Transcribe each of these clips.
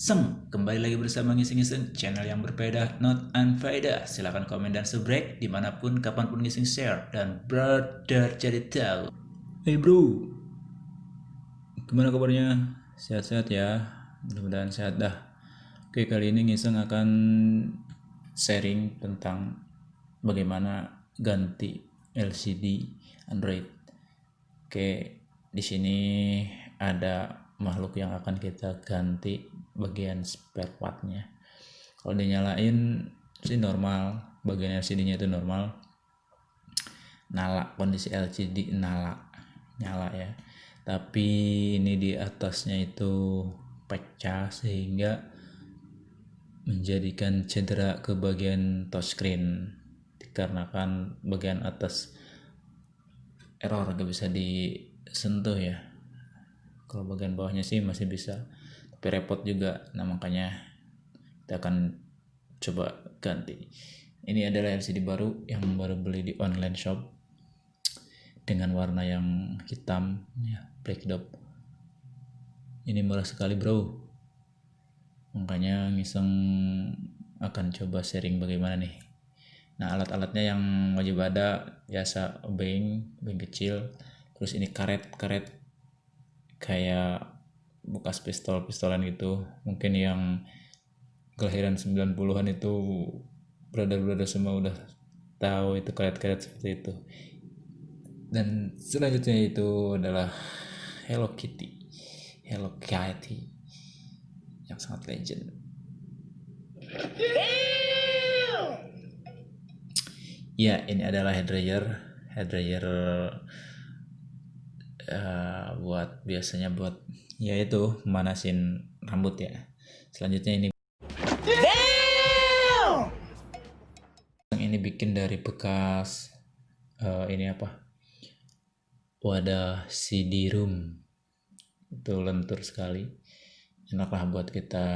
Seng, kembali lagi bersama Ngising-Ngising, channel yang berbeda, not unfaedah. Silahkan komen dan subrek, di mana pun, kapan pun ngising share, dan brother jadi tahu. Hey bro, gimana kabarnya? Sehat-sehat ya, mudah-mudahan sehat dah. Oke, kali ini Ngising akan sharing tentang bagaimana ganti LCD Android. Oke, di sini ada makhluk yang akan kita ganti bagian spare partnya kalau dinyalain sih normal bagian LCD nya itu normal. Nyala kondisi LCD nyala nyala ya. Tapi ini di atasnya itu pecah sehingga menjadikan cedera ke bagian touchscreen. Dikarenakan bagian atas error gak bisa disentuh ya. Kalau bagian bawahnya sih masih bisa tapi repot juga. Nah makanya kita akan coba ganti. Ini adalah LCD baru yang baru beli di online shop dengan warna yang hitam ya black dot. Ini murah sekali bro. Makanya ngiseng akan coba sharing bagaimana nih. Nah alat-alatnya yang wajib ada biasa obeng obeng kecil. Terus ini karet-karet kayak bekas pistol-pistolan gitu mungkin yang kelahiran 90-an itu brother-brother semua udah tahu itu karet-karet seperti itu. Dan selanjutnya itu adalah Hello Kitty. Hello Kitty yang sangat legend. Ya ini adalah head dryer head dryer uh, buat biasanya buat ya itu manasin rambut ya. Selanjutnya ini. Damn! ini bikin dari bekas uh, ini apa? Wadah CD room itu lentur sekali. Enaklah buat kita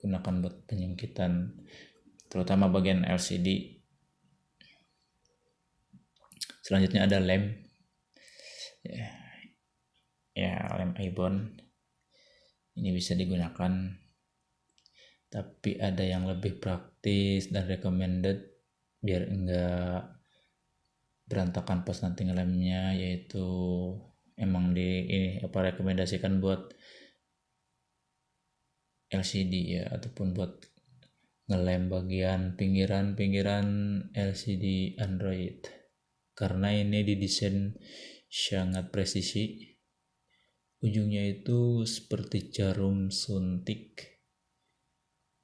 gunakan buat penyengkitan terutama bagian LCD selanjutnya ada lem. Ya ya lem ibon. Ini bisa digunakan. Tapi ada yang lebih praktis dan recommended biar enggak berantakan pas nanti ngelemnya yaitu emang di ini apa rekomendasikan buat LCD ya ataupun buat ngelem bagian pinggiran-pinggiran LCD Android. Karena ini didesain sangat presisi ujungnya itu seperti jarum suntik.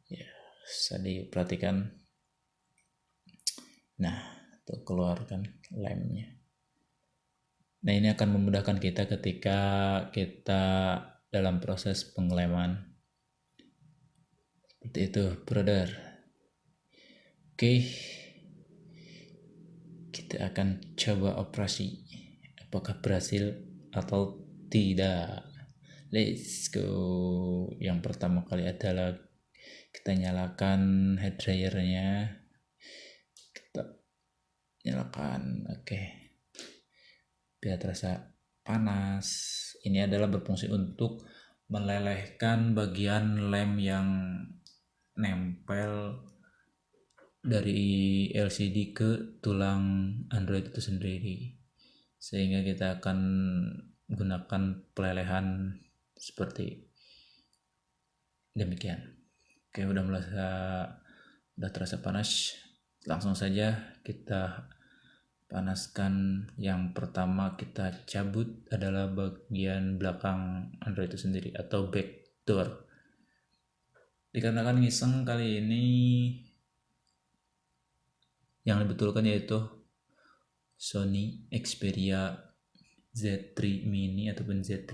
Ya bisa diperhatikan. Nah tuh keluarkan lemnya. Nah ini akan memudahkan kita ketika kita dalam proses pengeleman seperti itu brother. Oke. Kita akan coba operasi. Apakah berhasil atau tidak. Let's go. Yang pertama kali adalah kita nyalakan head dryernya. Kita nyalakan. Oke. Okay. Biar terasa panas. Ini adalah berfungsi untuk melelehkan bagian lem yang nempel dari LCD ke tulang Android itu sendiri sehingga kita akan gunakan pelelehan seperti demikian. Oke udah merasa udah terasa panas langsung saja kita panaskan. Yang pertama kita cabut adalah bagian belakang Android itu sendiri atau back door. Dikarenakan ngiseng kali ini yang dibetulkan yaitu Sony Xperia Z3 mini ataupun Z3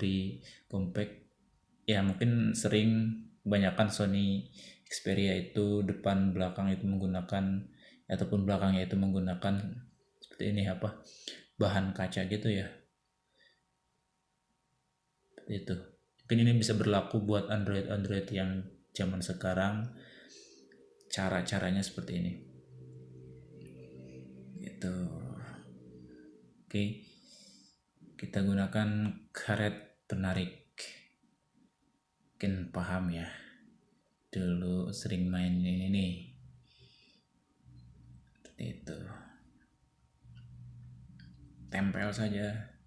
compact ya mungkin sering kebanyakan Sony Xperia itu depan belakang itu menggunakan ataupun belakangnya itu menggunakan seperti ini apa bahan kaca gitu ya. Seperti itu. Mungkin ini bisa berlaku buat Android Android yang zaman sekarang cara-caranya seperti ini. Itu oke. okay kita gunakan karet penarik. Mungkin paham ya. Dulu sering main ini nih. Itu. Tempel saja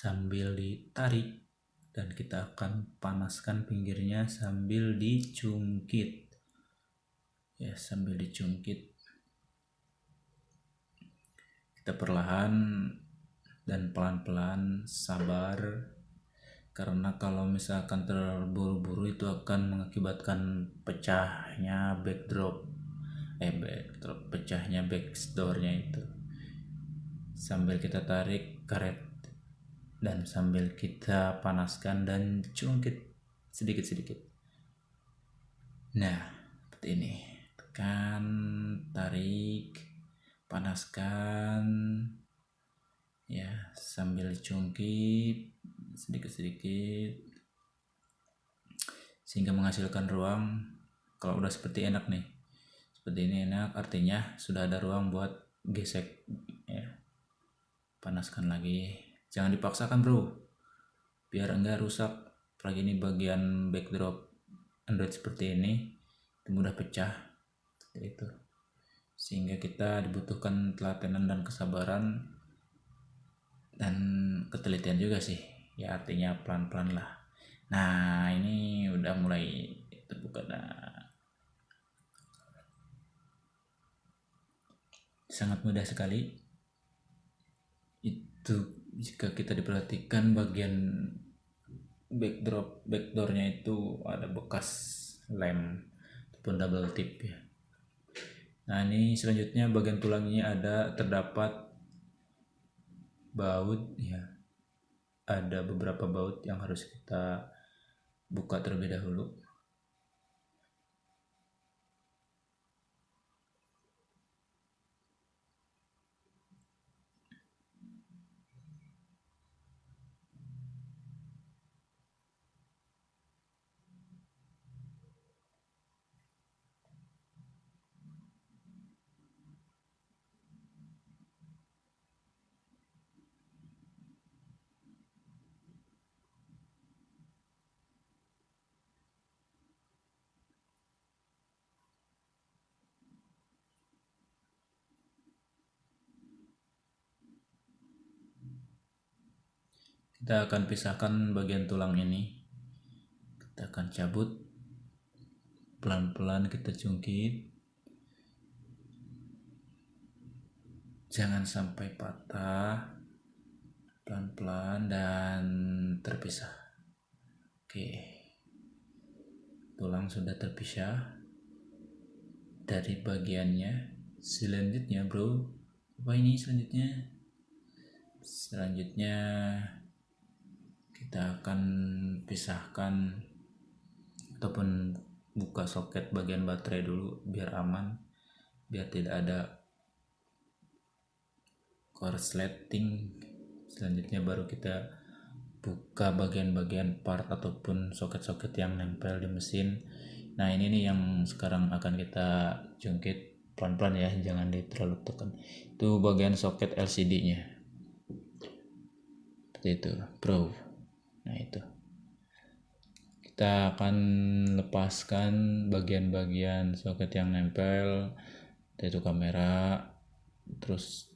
sambil ditarik. Dan kita akan panaskan pinggirnya sambil dicungkit ya sambil dicungkit kita perlahan dan pelan-pelan sabar. Karena kalau misalkan terburu-buru itu akan mengakibatkan pecahnya backdrop. Eh backdrop pecahnya backdoornya itu. Sambil kita tarik karet dan sambil kita panaskan dan cungkit sedikit-sedikit. Nah, seperti ini. Tekan, tarik, panaskan, ya sambil cungkit sedikit-sedikit. Sehingga menghasilkan ruang. Kalau udah seperti enak nih. Seperti ini enak artinya sudah ada ruang buat gesek. Ya panaskan lagi jangan dipaksakan bro. Biar enggak rusak. Apalagi ini bagian backdrop Android seperti ini mudah pecah. Itu. Sehingga kita dibutuhkan telatenan dan kesabaran dan ketelitian juga sih. Ya artinya pelan-pelan lah. Nah ini udah mulai terbuka sangat mudah sekali. Itu jika kita diperhatikan bagian backdrop backdoornya itu ada bekas lem ataupun double tip ya. Nah ini selanjutnya bagian tulangnya ada terdapat baut ya. Ada beberapa baut yang harus kita buka terlebih dahulu kita akan pisahkan bagian tulang ini. Kita akan cabut. Pelan-pelan kita cungkit jangan sampai patah. Pelan-pelan dan terpisah. Oke. Tulang sudah terpisah dari bagiannya. Selanjutnya bro. Apa ini selanjutnya? Selanjutnya kita akan pisahkan ataupun buka soket bagian baterai dulu biar aman biar tidak ada korsleting. Selanjutnya baru kita buka bagian-bagian part ataupun soket-soket yang nempel di mesin. Nah ini nih yang sekarang akan kita jungkit pelan-pelan ya jangan di terlalu tekan. Itu bagian soket LCD nya seperti itu bro nah itu. Kita akan lepaskan bagian-bagian soket yang nempel yaitu kamera terus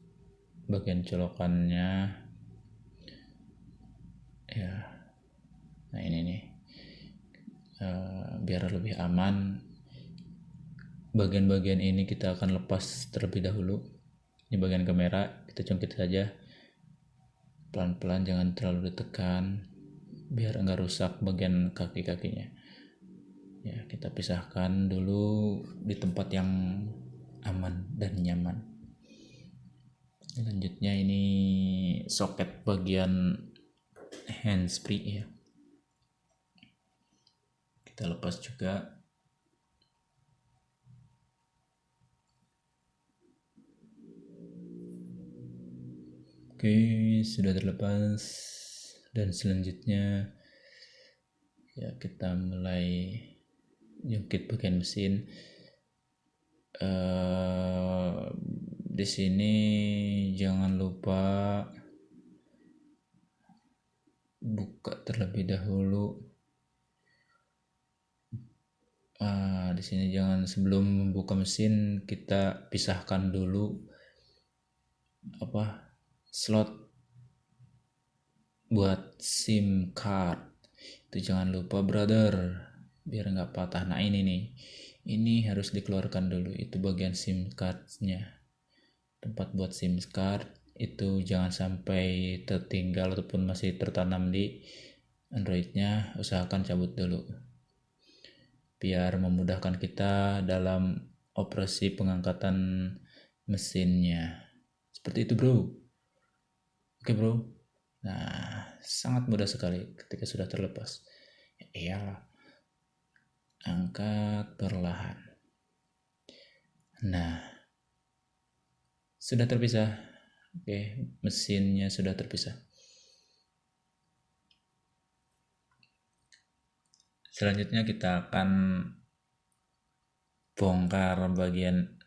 bagian colokannya ya. Nah ini nih. Uh, biar lebih aman. Bagian-bagian ini kita akan lepas terlebih dahulu. Ini bagian kamera kita cungkit saja. Pelan-pelan jangan terlalu ditekan biar enggak rusak bagian kaki-kakinya. Ya kita pisahkan dulu di tempat yang aman dan nyaman. Selanjutnya ini soket bagian handsfree ya. Kita lepas juga. Oke, Oke, sudah terlepas dan selanjutnya ya kita mulai jungkit bagian mesin. Uh, di sini jangan lupa buka terlebih dahulu. Uh, di sini jangan sebelum membuka mesin kita pisahkan dulu apa slot buat SIM card. Itu jangan lupa brother. Biar nggak patah. Nah ini nih. Ini harus dikeluarkan dulu. Itu bagian SIM cardnya. Tempat buat SIM card itu jangan sampai tertinggal ataupun masih tertanam di Androidnya. Usahakan cabut dulu. Biar memudahkan kita dalam operasi pengangkatan mesinnya. Seperti itu bro. Oke bro, nah sangat mudah sekali ketika sudah terlepas. Ya angkat perlahan. Nah, sudah terpisah. Oke, mesinnya sudah terpisah. Selanjutnya kita akan bongkar bagian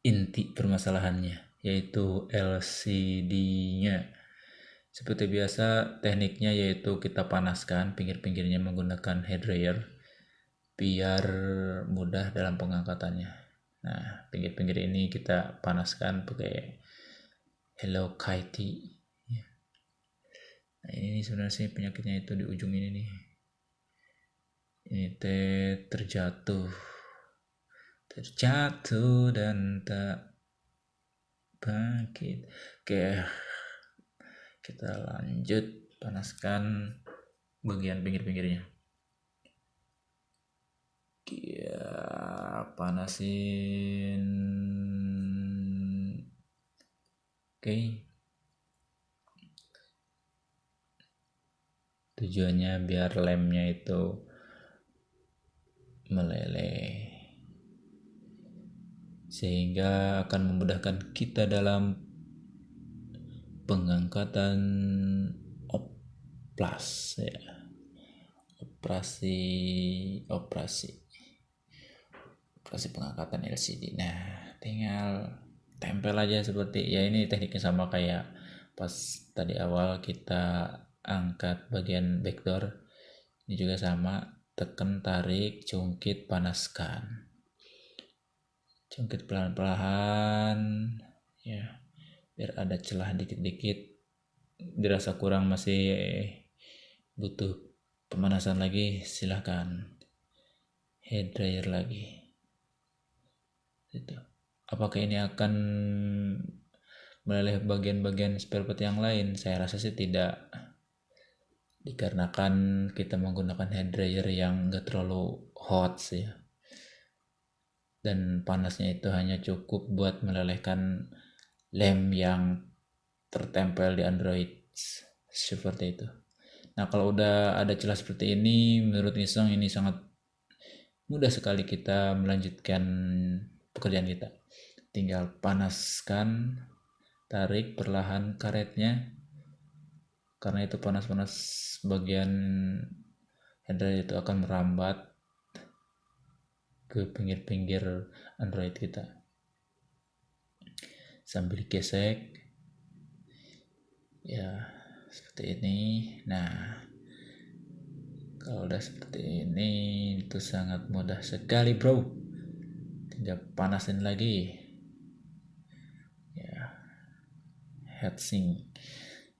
inti permasalahannya yaitu LCD-nya. Seperti biasa, tekniknya yaitu kita panaskan pinggir-pinggirnya menggunakan head dryer biar mudah dalam pengangkatannya. Nah, pinggir-pinggir ini kita panaskan pakai Hello Kitty. Ya. Nah, ini sebenarnya sih penyakitnya itu di ujung ini nih. Ini teh terjatuh. Terjatuh dan tak bangkit oke kita lanjut panaskan bagian pinggir-pinggirnya. Ya panasin. Oke. Tujuannya biar lemnya itu meleleh. Sehingga akan memudahkan kita dalam pengangkatan oplas ya. Operasi operasi. Operasi pengangkatan LCD nah tinggal tempel aja seperti ya ini tekniknya sama kayak pas tadi awal kita angkat bagian backdoor. Ini juga sama tekan tarik cungkit panaskan. Jungkit pelan-pelan ya biar ada celah dikit-dikit dirasa kurang masih butuh pemanasan lagi silahkan head dryer lagi. Itu. Apakah ini akan meleleh bagian-bagian spare part yang lain? Saya rasa sih tidak. Dikarenakan kita menggunakan head dryer yang enggak terlalu hot sih dan panasnya itu hanya cukup buat melelehkan lem yang tertempel di Android seperti itu. Nah kalau udah ada celah seperti ini, menurut Nisong ini sangat mudah sekali kita melanjutkan pekerjaan kita. Tinggal panaskan, tarik perlahan karetnya, karena itu panas-panas bagian header itu akan merambat ke pinggir-pinggir Android kita sambil gesek ya seperti ini. Nah kalau udah seperti ini itu sangat mudah sekali bro. Tinggal panasin lagi. Ya heatsink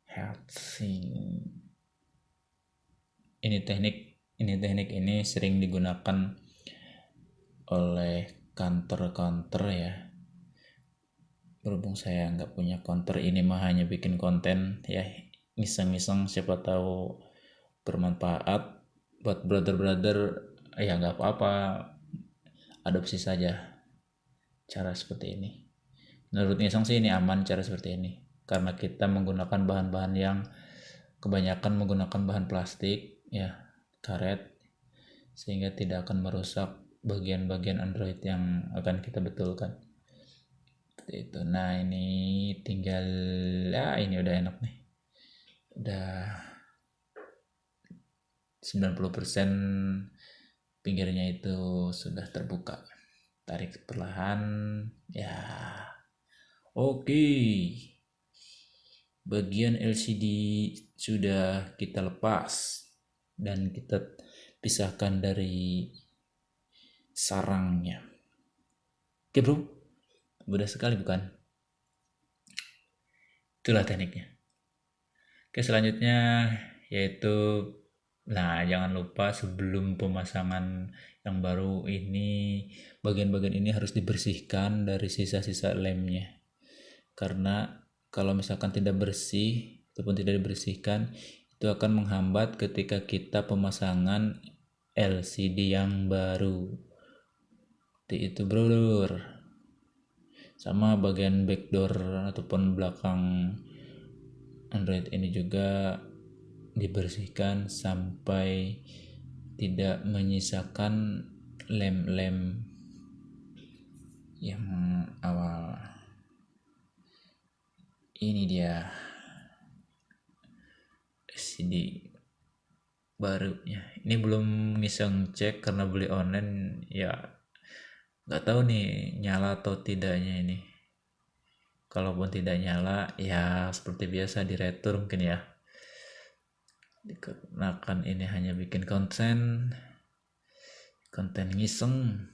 heatsink ini teknik ini teknik ini sering digunakan oleh kantor-kantor ya berhubung saya nggak punya counter ini mah hanya bikin konten ya iseng-iseng siapa tahu bermanfaat buat brother-brother ya nggak apa-apa adopsi saja cara seperti ini menurut iseng sih ini aman cara seperti ini karena kita menggunakan bahan-bahan yang kebanyakan menggunakan bahan plastik ya karet sehingga tidak akan merusak bagian-bagian Android yang akan kita betulkan. Seperti itu. Nah ini tinggal ya ini udah enak nih. Udah 90% pinggirnya itu sudah terbuka. Tarik perlahan ya. Oke. Bagian LCD sudah kita lepas dan kita pisahkan dari sarangnya. Oke bro mudah sekali bukan itulah tekniknya oke selanjutnya yaitu Nah, jangan lupa sebelum pemasangan yang baru ini, bagian-bagian ini harus dibersihkan dari sisa-sisa lemnya. Karena kalau misalkan tidak bersih ataupun tidak dibersihkan, itu akan menghambat ketika kita pemasangan LCD yang baru. Itu, bro. Sama bagian backdoor ataupun belakang Android ini juga dibersihkan sampai tidak menyisakan lem-lem yang awal. Ini dia CD barunya ini belum ngiseng cek karena beli online ya nggak tahu nih nyala atau tidaknya ini. Kalaupun tidak nyala ya seperti biasa di retur mungkin ya. Dikarenakan ini hanya bikin konten konten ngiseng.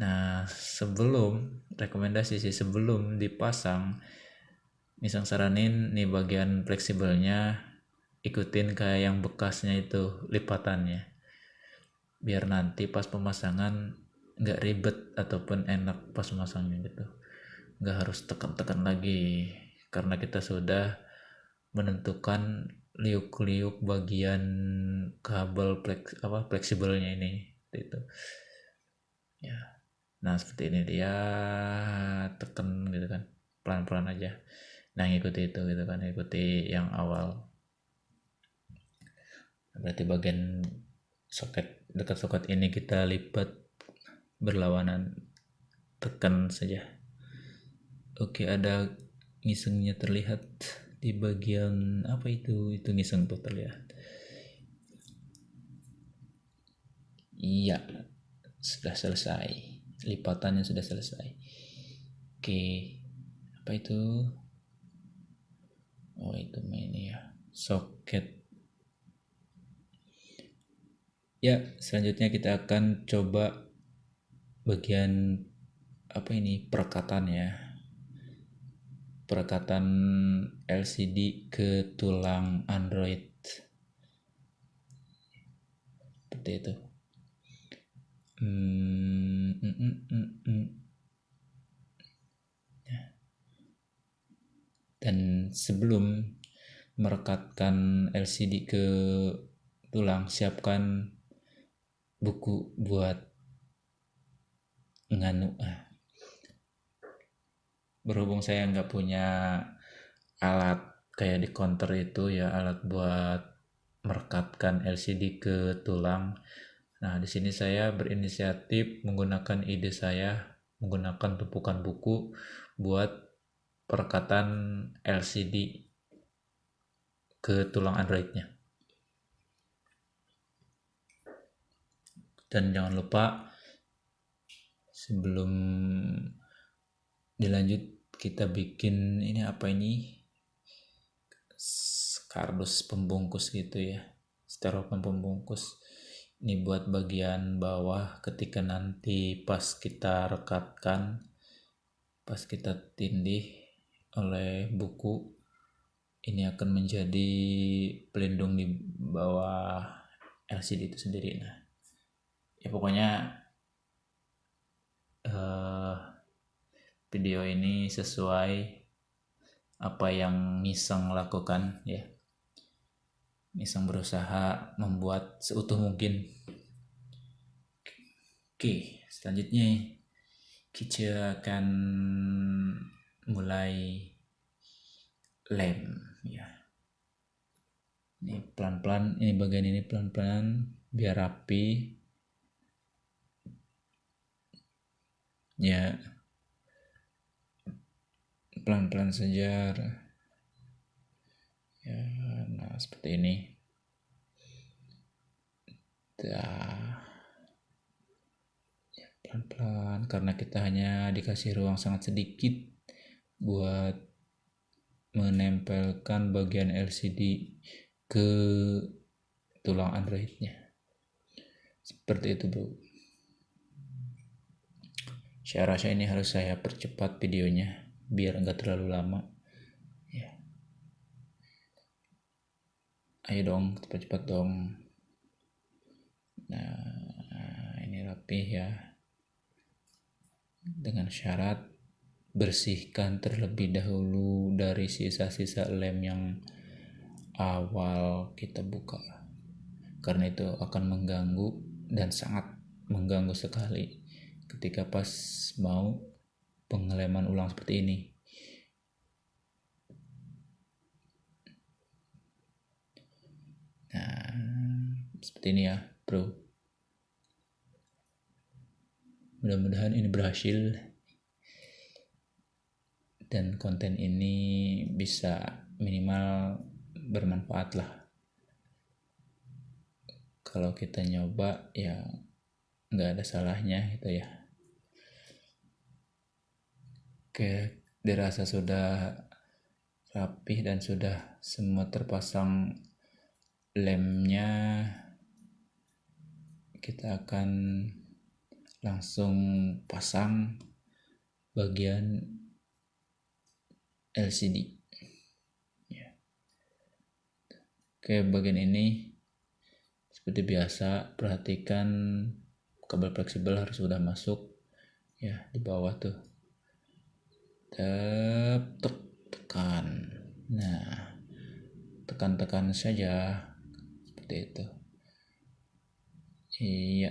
Nah sebelum rekomendasi sih sebelum dipasang misang saranin nih bagian fleksibelnya ikutin kayak yang bekasnya itu lipatannya. Biar nanti pas pemasangan nggak ribet ataupun enak pas memasangnya gitu. Nggak harus tekan-tekan lagi. Karena kita sudah menentukan liuk-liuk bagian kabel flex apa fleksibelnya ini itu ya. Nah seperti ini dia tekan gitu kan. Pelan-pelan aja. Nah ngikuti itu gitu kan. Ikuti yang awal. Berarti bagian soket dekat soket ini kita lipat berlawanan. Tekan saja. Oke ada ngisengnya terlihat di bagian apa itu? Itu ngiseng tuh terlihat. Iya sudah selesai. Lipatannya sudah selesai. Oke apa itu? Oh itu ini ya. Soket. Ya selanjutnya kita akan coba bagian apa ini perekatan ya perekatan LCD ke tulang Android seperti itu hmm, mm, mm, mm, mm. Ya. dan sebelum merekatkan LCD ke tulang siapkan buku buat nganu ah berhubung saya nggak punya alat kayak di counter itu ya alat buat merekatkan LCD ke tulang. Nah, di sini saya berinisiatif menggunakan ide saya menggunakan tumpukan buku buat perekatan LCD ke tulang Androidnya. Dan jangan lupa sebelum dilanjut kita bikin ini apa ini? Kardus pembungkus gitu ya. Styrofoam pembungkus. Ini buat bagian bawah ketika nanti pas kita rekatkan pas kita tindih oleh buku ini akan menjadi pelindung di bawah LCD itu sendiri. Nah ya pokoknya video ini sesuai apa yang Nisang lakukan ya. Nisang berusaha membuat seutuh mungkin. Oke, selanjutnya kita akan mulai lem ya. Ini pelan-pelan, ini bagian ini pelan-pelan biar rapi. Ya, pelan-pelan saja ya nah seperti ini. Dah ya, pelan-pelan karena kita hanya dikasih ruang sangat sedikit buat menempelkan bagian LCD ke tulang androidnya. Seperti itu bro saya rasa ini harus saya percepat videonya biar enggak terlalu lama. Ya. Ayo dong cepat-cepat dong. Nah ini rapi ya. Dengan syarat bersihkan terlebih dahulu dari sisa-sisa lem yang awal kita buka. Karena itu akan mengganggu dan sangat mengganggu sekali ketika pas mau pengeleman ulang seperti ini. Nah, seperti ini ya, bro. Mudah-mudahan ini berhasil dan konten ini bisa minimal bermanfaat lah. Kalau kita nyoba ya nggak ada salahnya gitu ya. Oke, dirasa sudah rapih dan sudah semua terpasang lemnya. Kita akan langsung pasang bagian LCD. Ya. Oke, bagian ini seperti biasa perhatikan kabel fleksibel harus sudah masuk ya di bawah tuh Tek, tekan. Nah, tekan-tekan saja seperti itu. Iya.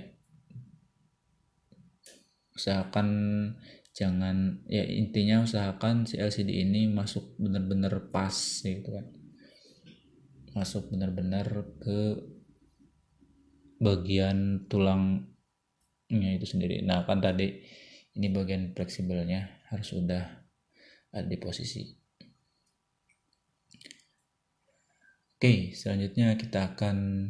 Usahakan jangan ya intinya usahakan si LCD ini masuk benar-benar pas gitu kan. Masuk benar-benar ke bagian tulangnya itu sendiri. Nah, kan tadi ini bagian fleksibelnya harus sudah ada di posisi. Oke, selanjutnya kita akan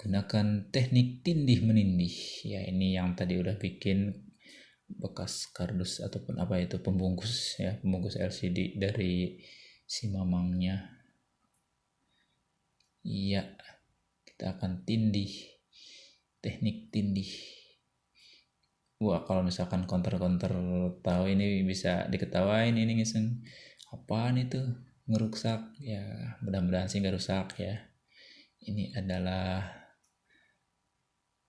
gunakan teknik tindih menindih. Ya, ini yang tadi udah bikin bekas kardus ataupun apa itu pembungkus ya, pembungkus LCD dari si mamangnya. Iya, kita akan tindih. Teknik tindih wah kalau misalkan counter-counter tahu ini bisa diketawain ini ngiseng. Apaan itu? Ngeruksak ya mudah-mudahan sih nggak rusak ya. Ini adalah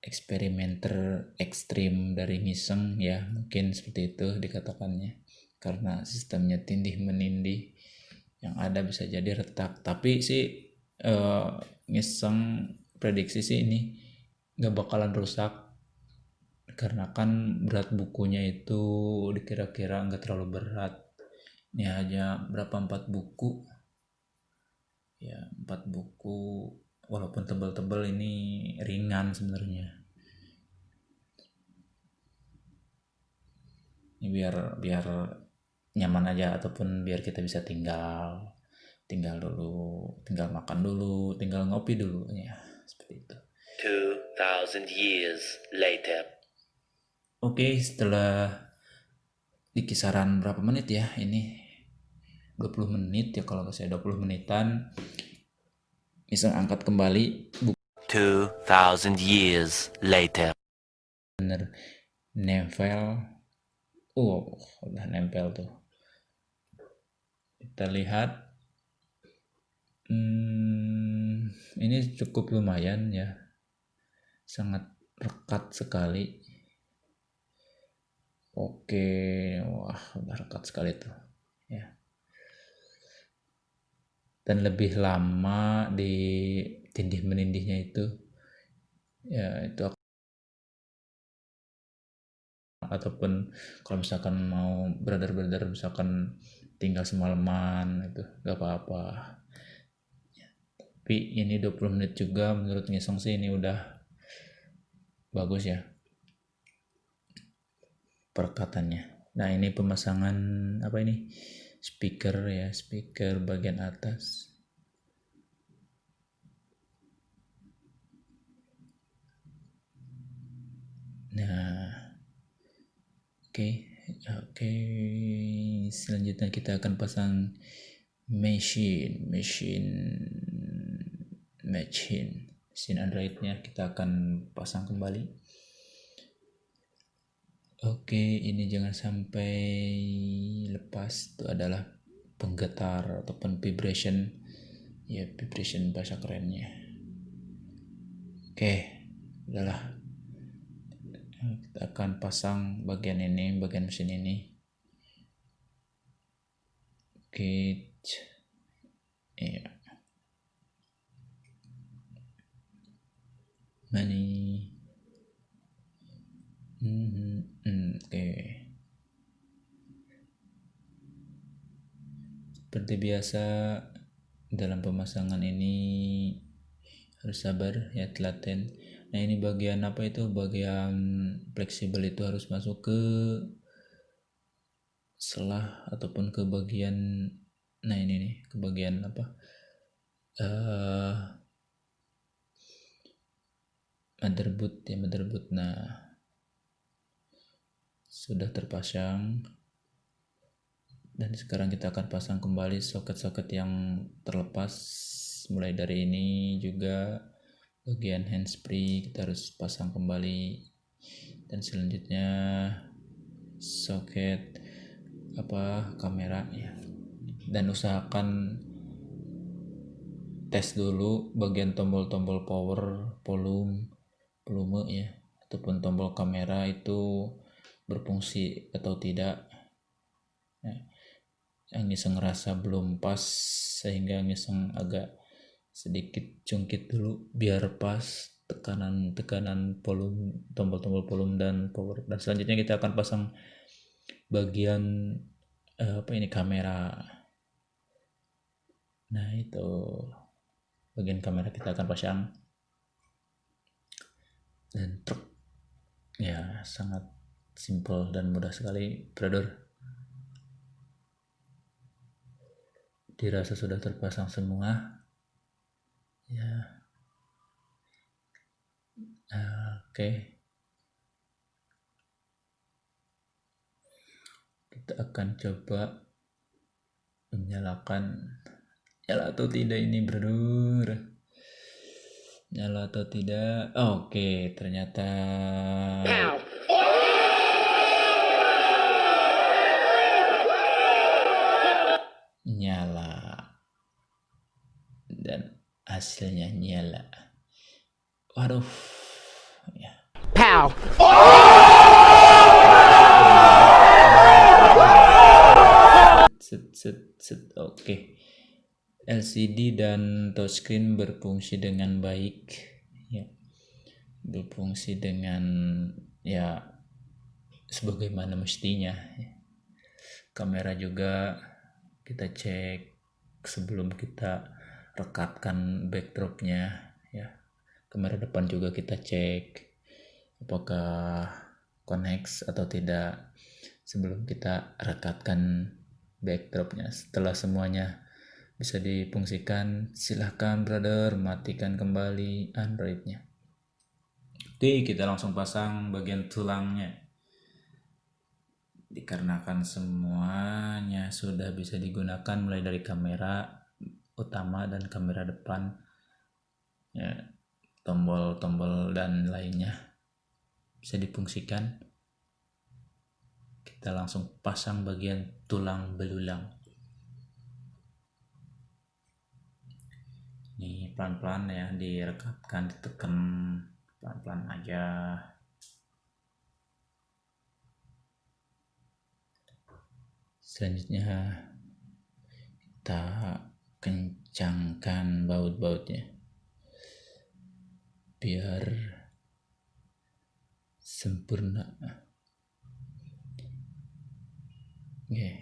eksperimenter ekstrim dari ngiseng ya. Mungkin seperti itu dikatakannya. Karena sistemnya tindih menindih. Yang ada bisa jadi retak. Tapi sih uh, ngiseng prediksi sih ini nggak bakalan rusak karena kan berat bukunya itu dikira-kira nggak terlalu berat. Ini hanya berapa empat buku? Ya empat buku walaupun tebal-tebal ini ringan sebenarnya. Ini biar biar nyaman aja ataupun biar kita bisa tinggal tinggal dulu tinggal makan dulu tinggal ngopi dulu ya seperti itu. 2000 years later Oke, setelah di kisaran berapa menit ya? Ini 20 menit ya kalau saya 20 menitan. Bisa angkat kembali. 2000 years later. Bener. Nempel. Oh udah nempel tuh. Kita lihat. Hmm, ini cukup lumayan ya. Sangat rekat sekali Oke, wah rekat sekali tuh. Ya. Dan lebih lama di tindih menindihnya itu, ya itu ataupun kalau misalkan mau brother-brother misalkan tinggal semalaman itu gak apa-apa tapi ini 20 menit juga menurut ngisong sih ini udah bagus ya perkataannya nah ini pemasangan apa ini speaker ya speaker bagian atas nah oke okay. oke okay. selanjutnya kita akan pasang machine machine machine mesin androidnya kita akan pasang kembali oke ini jangan sampai lepas. Itu adalah penggetar ataupun vibration. Ya vibration bahasa kerennya. Oke adalah kita akan pasang bagian ini bagian mesin ini. Oke ya money hmm, hmm, hmm oke okay. Seperti biasa dalam pemasangan ini harus sabar ya telaten. Nah ini bagian apa itu? Bagian fleksibel itu harus masuk ke selah ataupun ke bagian nah ini nih ke bagian apa? Uh, motherboard ya motherboard. Nah sudah terpasang dan sekarang kita akan pasang kembali soket-soket yang terlepas. Mulai dari ini juga bagian handsfree kita harus pasang kembali. Dan selanjutnya soket apa kamera ya. Dan usahakan tes dulu bagian tombol-tombol power volume volume ya. Ataupun tombol kamera itu berfungsi atau tidak ya. Yang ngiseng ngerasa belum pas sehingga ngiseng agak sedikit jungkit dulu biar pas tekanan tekanan volume tombol-tombol volume dan power. Dan selanjutnya kita akan pasang bagian eh, apa ini kamera. Nah itu bagian kamera kita akan pasang. Dan truk. Ya sangat simple dan mudah sekali brother dirasa sudah terpasang semua ya. Oke. Okay. kita akan coba menyalakan nyala atau tidak ini brother? Nyala atau tidak? Oke okay, ternyata hasilnya nyala waduh. Ya. Pow. Set set set. Oke. Okay. LCD dan touchscreen berfungsi dengan baik. Ya. Berfungsi dengan ya sebagaimana mestinya. Ya. kamera juga kita cek sebelum kita rekatkan backdropnya ya. Kamera depan juga kita cek apakah connect atau tidak sebelum kita rekatkan backdropnya. Setelah semuanya bisa difungsikan silahkan brother matikan kembali androidnya. Oke kita langsung pasang bagian tulangnya. Dikarenakan semuanya sudah bisa digunakan mulai dari kamera utama dan kamera depan ya tombol-tombol dan lainnya bisa difungsikan. Kita langsung pasang bagian tulang belulang. Ini pelan-pelan ya direkatkan ditekan pelan-pelan aja. Selanjutnya kita kencangkan baut-bautnya biar sempurna oke okay.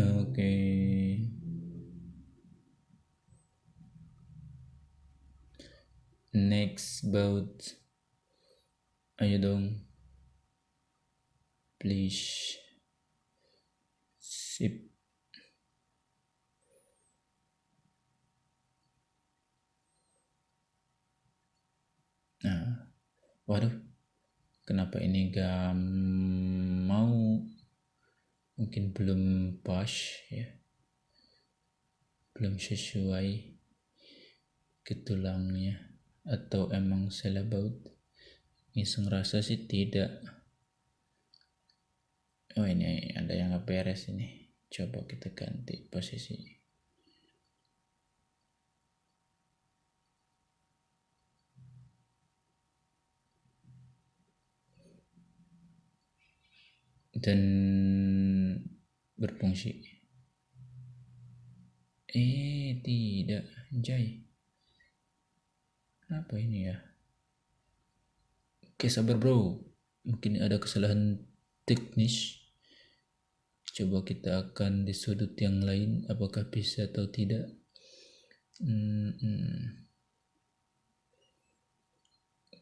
oke okay. next boat ayo dong please sip. Nah waduh kenapa ini gak mau? Mungkin belum pas ya. Belum sesuai ke tulangnya atau emang salah baut? Ngiseng rasa sih tidak oh ini ada yang nggak beres ini. Coba kita ganti posisi. Dan berfungsi. Eh tidak. Jai. Apa ini ya? Oke sabar bro. Mungkin ada kesalahan teknis coba kita akan di sudut yang lain apakah bisa atau tidak? Hmm, hmm.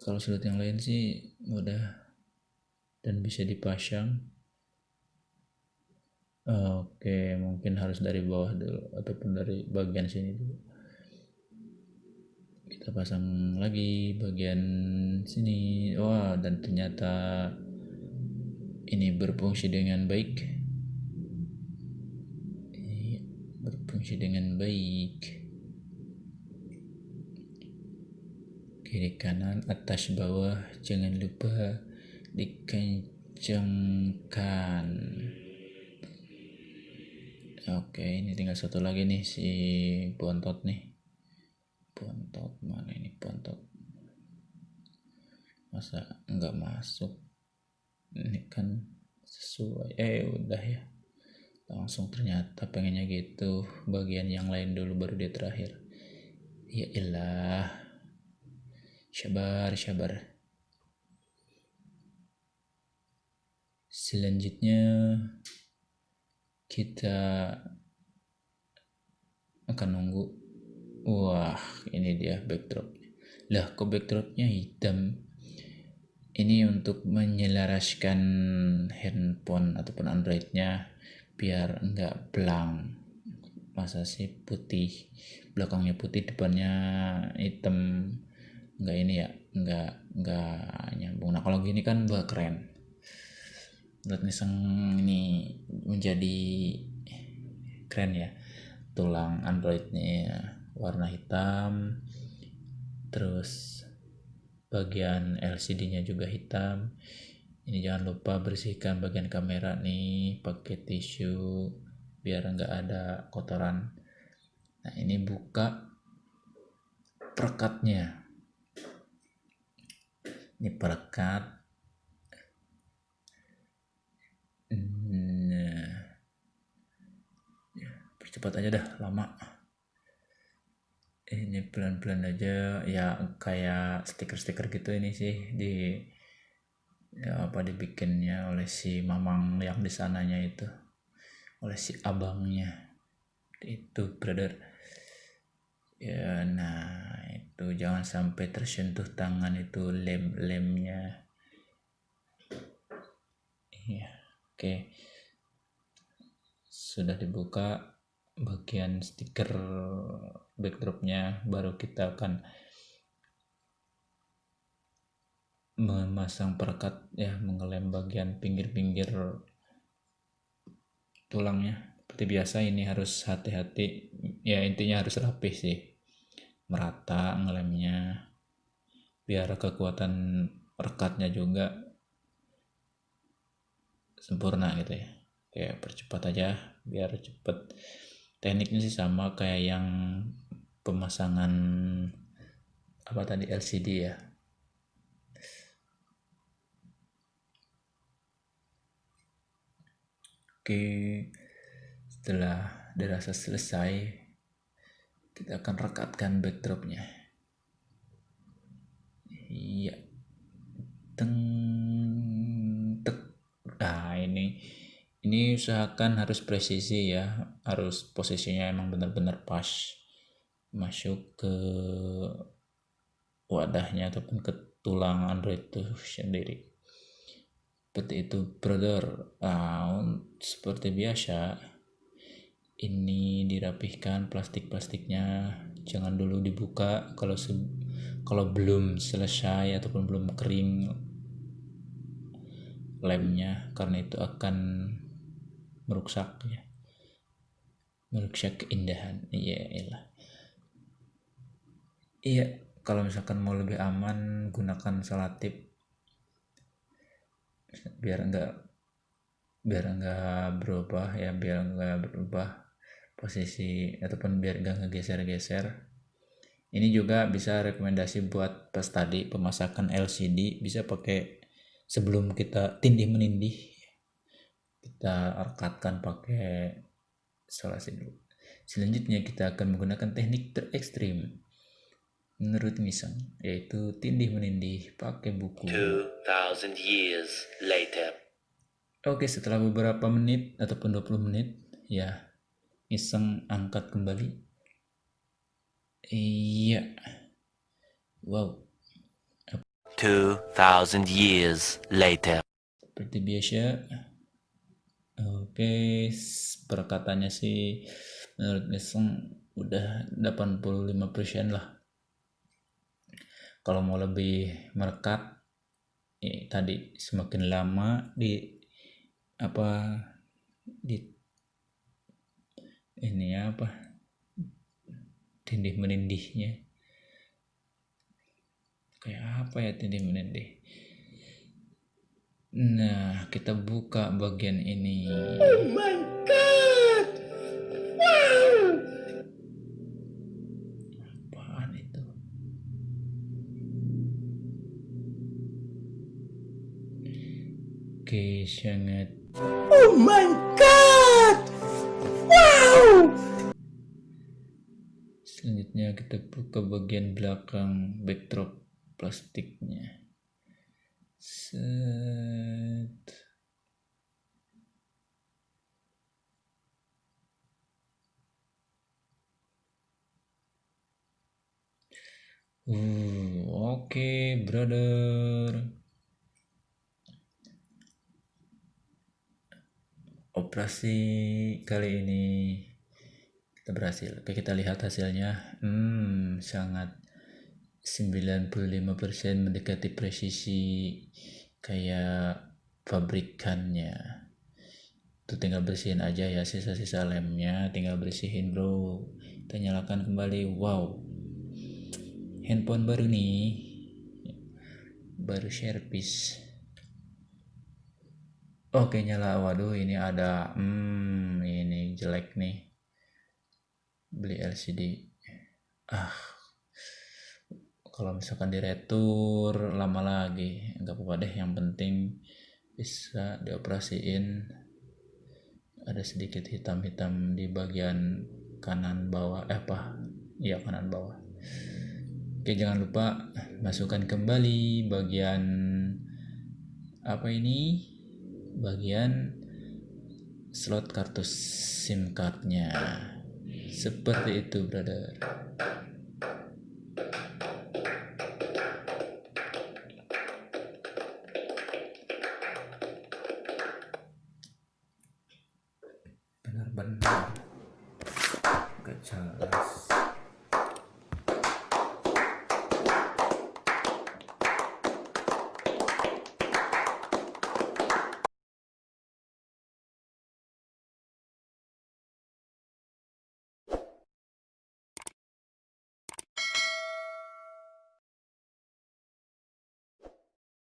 kalau sudut yang lain sih mudah dan bisa dipasang. Oke mungkin harus dari bawah dulu ataupun dari bagian sini dulu. Kita pasang lagi bagian sini. Wah dan ternyata ini berfungsi dengan baik berfungsi dengan baik. Kiri kanan atas bawah jangan lupa dikencangkan oke ini tinggal satu lagi nih si bontot nih. Bontot mana ini? Bontot. Masa nggak masuk? Ini kan sesuai. Eh udah ya langsung ternyata pengennya gitu. Bagian yang lain dulu baru dia terakhir. Ya ilah. Sabar sabar. Selanjutnya kita akan nunggu. Wah, ini dia backdrop. Lah, kok backdropnya hitam? Ini untuk menyelaraskan handphone ataupun Androidnya biar enggak belang. Masa sih putih, belakangnya putih, depannya hitam. Enggak ini ya, enggak enggak nyambung. Nah, kalau gini kan buat keren. Buat niseng ini menjadi keren ya tulang Androidnya warna hitam terus bagian LCD nya juga hitam ini jangan lupa bersihkan bagian kamera nih pakai tisu biar nggak ada kotoran. Nah ini buka perekatnya. Ini perekat. Nah ya, percepat aja dah lama. Ini pelan-pelan aja ya kayak stiker-stiker gitu ini sih di ya apa dibikinnya oleh si mamang yang di sananya itu? Oleh si abangnya. Itu brother. Ya nah itu jangan sampai tersentuh tangan itu lem-lemnya. Iya oke. Sudah dibuka bagian stiker backdropnya baru kita akan memasang perekat ya mengelem bagian pinggir-pinggir tulangnya. Seperti biasa ini harus hati-hati. Ya intinya harus rapi sih. Merata ngelemnya biar kekuatan rekatnya juga sempurna gitu ya. Kayak percepat aja biar cepet. Tekniknya sih sama kayak yang pemasangan apa tadi LCD ya oke. Setelah dirasa selesai kita akan rekatkan backdropnya. Iya. Teng tek. Nah ini ini usahakan harus presisi ya. Harus posisinya emang benar-benar pas. Masuk ke wadahnya ataupun ke tulang Android itu sendiri seperti itu brother. Nah, seperti biasa ini dirapihkan plastik-plastiknya. Jangan dulu dibuka kalau kalau belum selesai ataupun belum kering lemnya karena itu akan merusak ya. Merusak keindahan. Iya iyalah. Iya kalau misalkan mau lebih aman gunakan selatip biar enggak biar enggak berubah ya biar enggak berubah posisi ataupun biar gak ngegeser-geser. Ini juga bisa rekomendasi buat pas tadi pemasakan LCD bisa pakai sebelum kita tindih menindih kita rekatkan pakai isolasi dulu. Selanjutnya kita akan menggunakan teknik terekstrim menurut Misang yaitu tindih menindih pakai buku. 2000 years later. Oke setelah beberapa menit ataupun 20 menit ya iseng angkat kembali. Iya. Wow. 2000 years later. Seperti biasa oke perkataannya sih menurut iseng udah 85% lah kalau mau lebih merekat eh, tadi semakin lama di apa di ini apa tindih menindihnya. Kayak apa ya tindih menindih? Nah kita buka bagian ini. Oh sangat. Oh my god! Selanjutnya kita buka bagian belakang backdrop plastiknya. Set. Uh, oke, okay, brother. Operasi kali ini. Kita berhasil. Oke kita lihat hasilnya. Hmm sangat 95% mendekati presisi kayak pabrikannya. Itu tinggal bersihin aja ya sisa-sisa lemnya tinggal bersihin bro. Kita nyalakan kembali. Wow. Handphone baru nih. Baru service oke nyala. Waduh ini ada hmm ini jelek nih. Beli LCD ah. Kalau misalkan diretur lama lagi. Nggak apa-apa deh yang penting bisa dioperasiin. Ada sedikit hitam-hitam di bagian kanan bawah eh apa? Iya kanan bawah. Oke jangan lupa masukkan kembali bagian apa ini bagian slot kartu SIM cardnya seperti itu, brother.